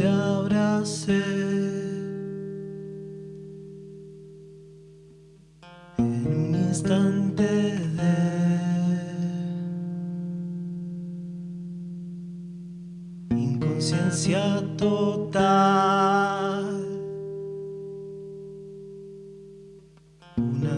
te abracé. En un instante de inconsciencia total. Una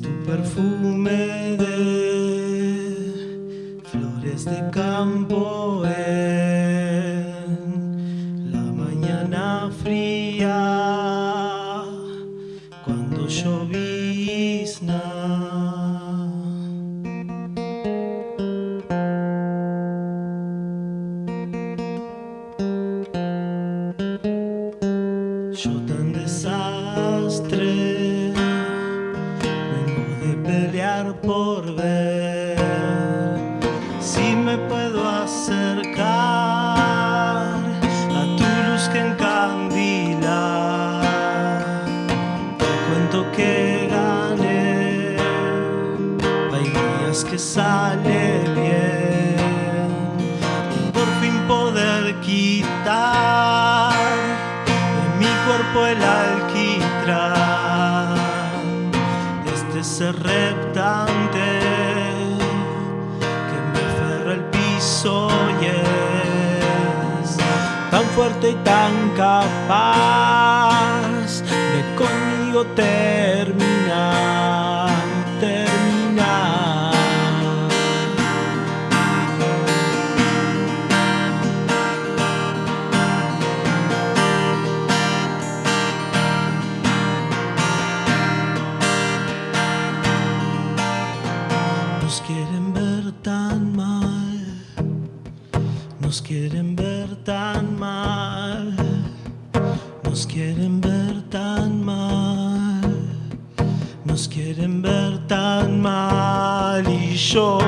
Tu perfume de flores de campo en la mañana fría cuando llovizna. Yo tan desastre por ver si me puedo acercar a tu luz que encandila. Te cuento que gané, hay días que sale bien. Y por fin poder quitar de mi cuerpo el alquitrán ser reptante que me aferra al piso y es tan fuerte y tan capaz de conmigo terminar, Nos quieren ver tan mal, nos quieren ver tan mal, nos quieren ver tan mal, nos quieren ver tan mal. Y yo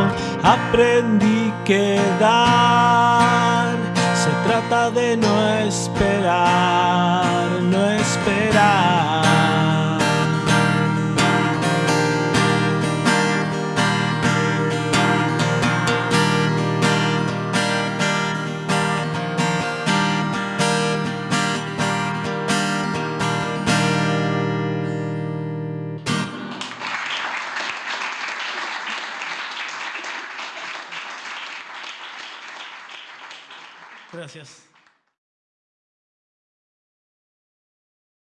aprendí que dar se trata de no esperar, Gracias.